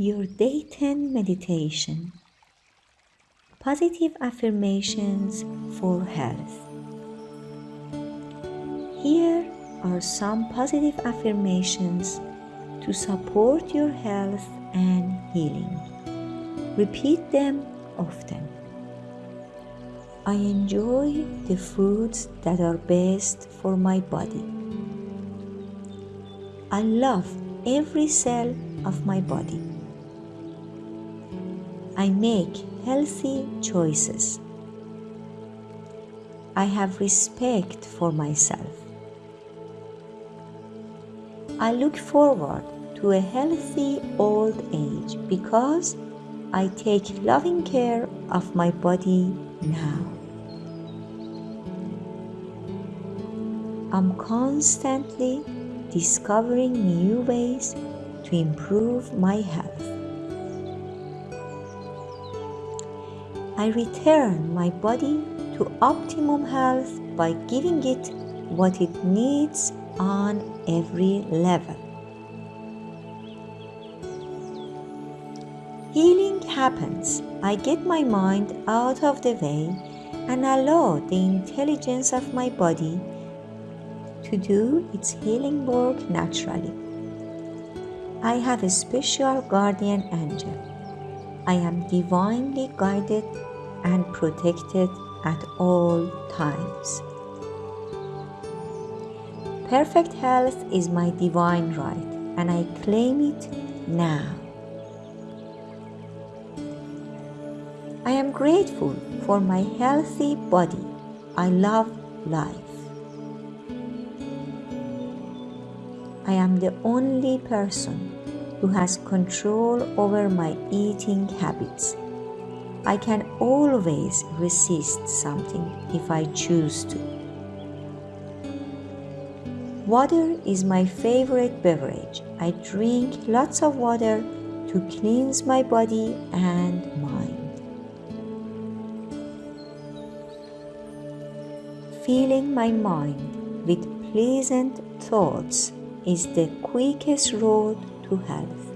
Your Day 10 Meditation Positive Affirmations for Health. Here are some positive affirmations to support your health and healing. Repeat them often. I enjoy the foods that are best for my body. I love every cell of my body. I make healthy choices. I have respect for myself. I look forward to a healthy old age because I take loving care of my body now. I'm constantly discovering new ways to improve my health. I return my body to optimum health by giving it what it needs on every level. Healing happens. I get my mind out of the way and allow the intelligence of my body to do its healing work naturally. I have a special guardian angel. I am divinely guided and protected at all times. Perfect health is my divine right, and I claim it now. I am grateful for my healthy body. I love life. I am the only person who has control over my eating habits. I can always resist something if I choose to. Water is my favorite beverage. I drink lots of water to cleanse my body and mind. Filling my mind with pleasant thoughts is the quickest road to health.